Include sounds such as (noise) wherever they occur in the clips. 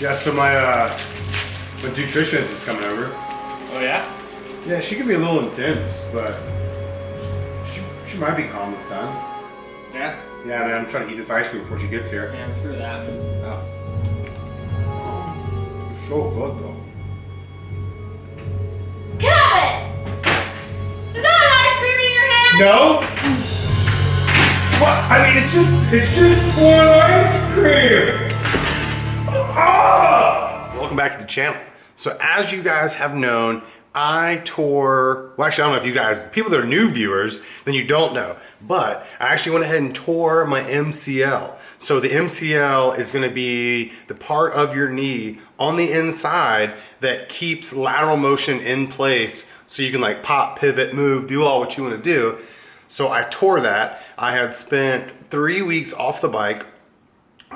Yeah, so my, uh, my nutritionist is coming over. Oh yeah? Yeah, she can be a little intense, but she, she might be calm this time. Yeah? Yeah, man, I'm trying to eat this ice cream before she gets here. Man, screw that. Oh. So good though. Kevin! Is that an ice cream in your hand? No. What? I mean, it's just it's just corn ice cream. Back to the channel. So as you guys have known, I tore, well actually I don't know if you guys, people that are new viewers, then you don't know, but I actually went ahead and tore my MCL. So the MCL is gonna be the part of your knee on the inside that keeps lateral motion in place so you can like pop, pivot, move, do all what you wanna do. So I tore that. I had spent three weeks off the bike,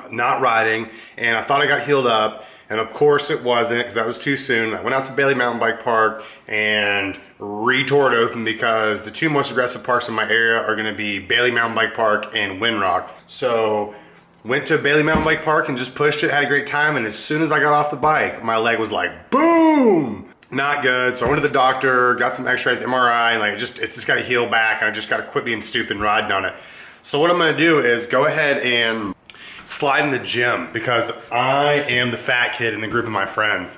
not riding, and I thought I got healed up. And of course it wasn't because that was too soon. I went out to Bailey Mountain Bike Park and re-tore it open because the two most aggressive parks in my area are gonna be Bailey Mountain Bike Park and Windrock. So went to Bailey Mountain Bike Park and just pushed it, had a great time. And as soon as I got off the bike, my leg was like, boom! Not good. So I went to the doctor, got some x-rays, MRI, and like, it just, it's just gotta heal back. I just gotta quit being stupid and riding on it. So what I'm gonna do is go ahead and slide in the gym because I am the fat kid in the group of my friends.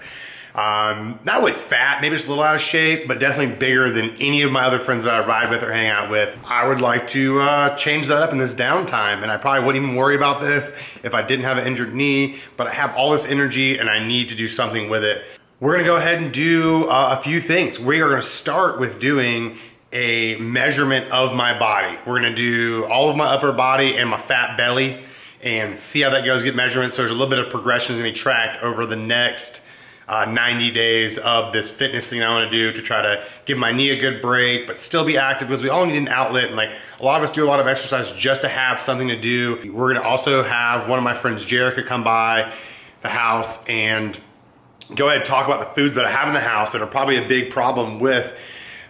Um, not really fat, maybe just a little out of shape, but definitely bigger than any of my other friends that I ride with or hang out with. I would like to uh, change that up in this downtime, and I probably wouldn't even worry about this if I didn't have an injured knee, but I have all this energy and I need to do something with it. We're gonna go ahead and do uh, a few things. We are gonna start with doing a measurement of my body. We're gonna do all of my upper body and my fat belly and see how that goes, get measurements. So there's a little bit of progression to be tracked over the next uh, 90 days of this fitness thing I want to do to try to give my knee a good break, but still be active because we all need an outlet. And like a lot of us do a lot of exercise just to have something to do. We're to also have one of my friends, Jerica, come by the house and go ahead and talk about the foods that I have in the house that are probably a big problem with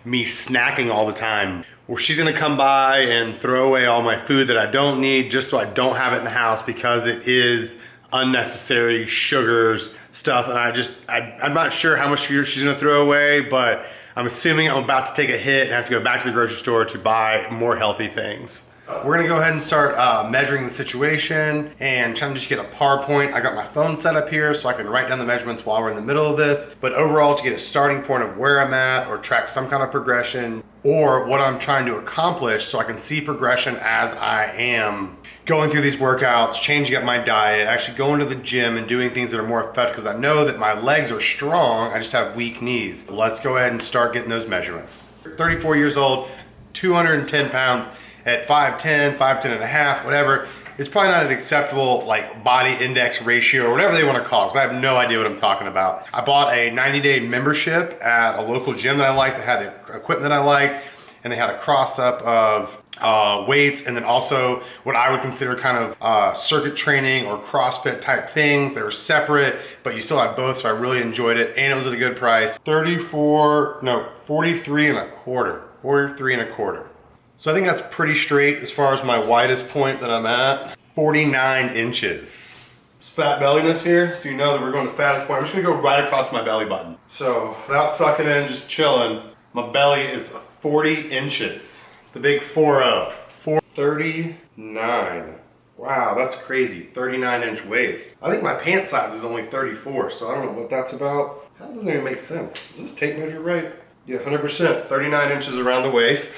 me snacking all the time. Where she's gonna come by and throw away all my food that I don't need just so I don't have it in the house because it is unnecessary sugars, stuff, and I just, I, I'm not sure how much sugar she's gonna throw away, but I'm assuming I'm about to take a hit and have to go back to the grocery store to buy more healthy things. We're gonna go ahead and start uh, measuring the situation and trying to just get a par point. I got my phone set up here so I can write down the measurements while we're in the middle of this. But overall, to get a starting point of where I'm at or track some kind of progression or what I'm trying to accomplish so I can see progression as I am going through these workouts, changing up my diet, actually going to the gym and doing things that are more effective because I know that my legs are strong, I just have weak knees. Let's go ahead and start getting those measurements. 34 years old, 210 pounds, at 5'10", 5'10 and a half, whatever, it's probably not an acceptable like body index ratio or whatever they want to call it because I have no idea what I'm talking about. I bought a 90 day membership at a local gym that I like that had the equipment that I like and they had a cross up of uh, weights and then also what I would consider kind of uh, circuit training or CrossFit type things. They were separate, but you still have both, so I really enjoyed it and it was at a good price. 34, no, 43 and a quarter, 43 and a quarter. So I think that's pretty straight as far as my widest point that I'm at. 49 inches. It's fat belliness here, so you know that we're going to fattest point. I'm just gonna go right across my belly button. So without sucking in, just chilling, my belly is 40 inches. The big 4-0. 439. Wow, that's crazy. 39 inch waist. I think my pant size is only 34, so I don't know what that's about. That doesn't even make sense. Is this tape measure right? Yeah, 100%. 39 inches around the waist.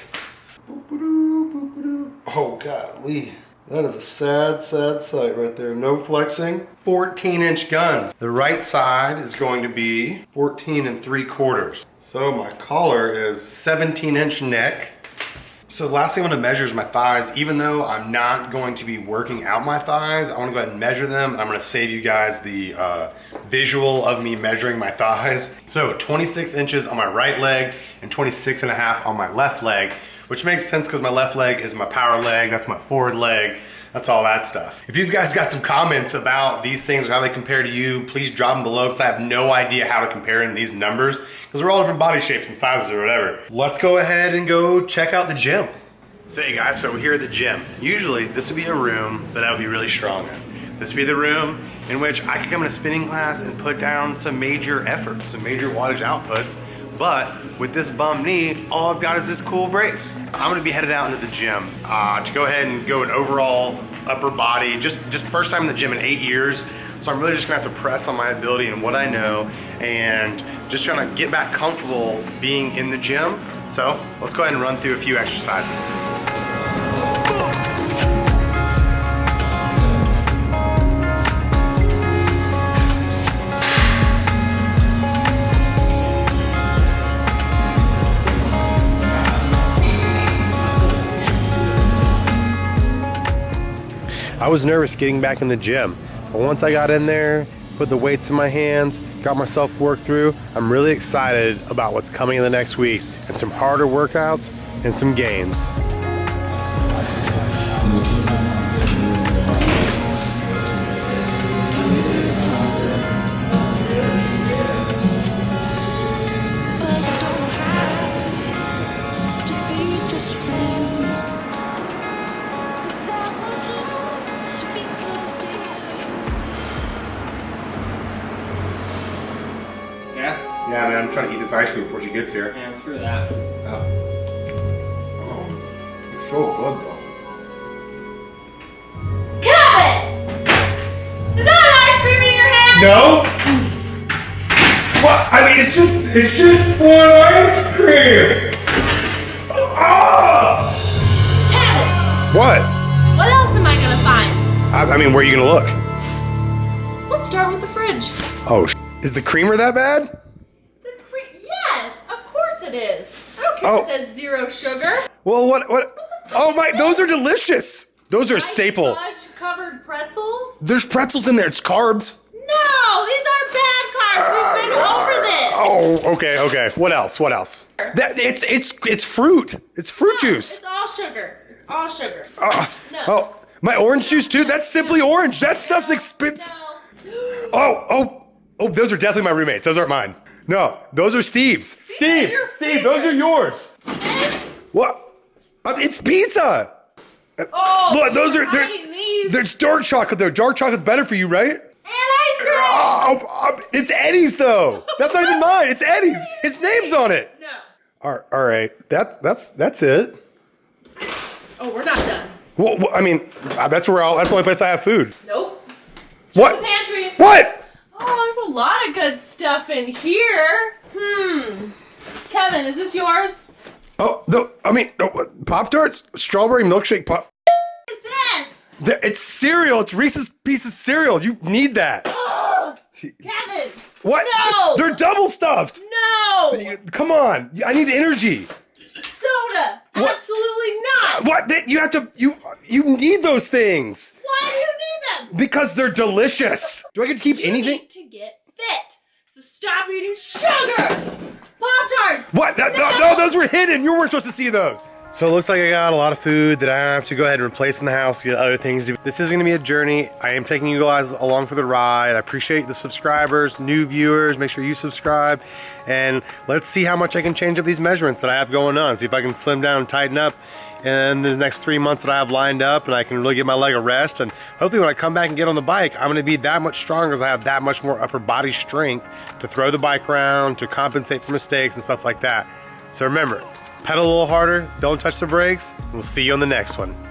Oh, golly. That is a sad, sad sight right there. No flexing. 14 inch guns. The right side is going to be 14 and 3 quarters. So my collar is 17 inch neck. So the last thing I want to measure is my thighs. Even though I'm not going to be working out my thighs, I want to go ahead and measure them. I'm going to save you guys the uh, visual of me measuring my thighs. So 26 inches on my right leg and 26 and a half on my left leg which makes sense because my left leg is my power leg, that's my forward leg, that's all that stuff. If you guys got some comments about these things or how they compare to you, please drop them below because I have no idea how to compare in these numbers because we're all different body shapes and sizes or whatever. Let's go ahead and go check out the gym. So hey guys, so we're here at the gym. Usually this would be a room that I would be really strong in. this would be the room in which I could come in a spinning class and put down some major effort, some major wattage outputs. But with this bum knee, all I've got is this cool brace. I'm gonna be headed out into the gym uh, to go ahead and go an overall upper body, just, just first time in the gym in eight years. So I'm really just gonna have to press on my ability and what I know and just trying to get back comfortable being in the gym. So let's go ahead and run through a few exercises. I was nervous getting back in the gym, but once I got in there, put the weights in my hands, got myself worked through, I'm really excited about what's coming in the next weeks and some harder workouts and some gains. I'm trying to eat this ice cream before she gets here. Yeah, screw that. Oh, so good though. Kevin! Is that an ice cream in your hand? No. What? I mean, it's just it's just one ice cream. Ah! Kevin! What? What else am I gonna find? I, I mean, where are you gonna look? Let's start with the fridge. Oh, is the creamer that bad? It is. I don't care Oh. if it says zero sugar. Well, what what? Oh my, those are delicious. Those are a staple. Fudge covered pretzels? There's pretzels in there. It's carbs. No, these are bad carbs. We've been over this. Oh, okay, okay. What else? What else? That it's it's it's fruit. It's fruit No, juice. It's all sugar. It's all sugar. Ah, No. Oh, my orange juice too. That's simply orange. That stuff's expensive. No. (gasps) Oh, oh, oh, those are definitely my roommates. Those aren't mine. No, those are Steve's. Steve, your Steve, those are yours. This? What? Uh, it's pizza. Oh, Look, those are I'm they're, these. there's dark chocolate though. Dark chocolate's better for you, right? and ice cream. Oh, oh, it's Eddie's though. That's not even mine. It's Eddie's. His name's on it. No. All all right. That's that's that's it. Oh, we're not done. Well, well, I mean, uh, that's where I'll, that's the only place I have food. Nope. What? The pantry. What? Oh, there's a lot of good stuff in here. Hmm. Kevin, is this yours? Oh, the, I mean, Pop Tarts, strawberry milkshake pop. What is this? It's cereal. It's Reese's Pieces cereal. You need that. Ugh. (gasps) Kevin. What? No. They're double stuffed. No. Come on. I need energy. Soda. What? Absolutely not. What? You have to. You you need those things Why do you need them? Because they're delicious. Do I get to keep You anything? need to get fit. So stop eating sugar. Pop tarts. What? No, no, no, those were hidden. You weren't supposed to see those. So it looks like I got a lot of food that I have to go ahead and replace in the house, get other things. This is gonna be a journey. I am taking you guys along for the ride. I appreciate the subscribers, new viewers, make sure you subscribe. And let's see how much I can change up these measurements that I have going on. See if I can slim down and tighten up in the next three months that I have lined up and I can really get my leg a rest. And hopefully when I come back and get on the bike, I'm gonna be that much stronger because I have that much more upper body strength to throw the bike around, to compensate for mistakes and stuff like that. So remember, pedal a little harder, don't touch the brakes. We'll see you on the next one.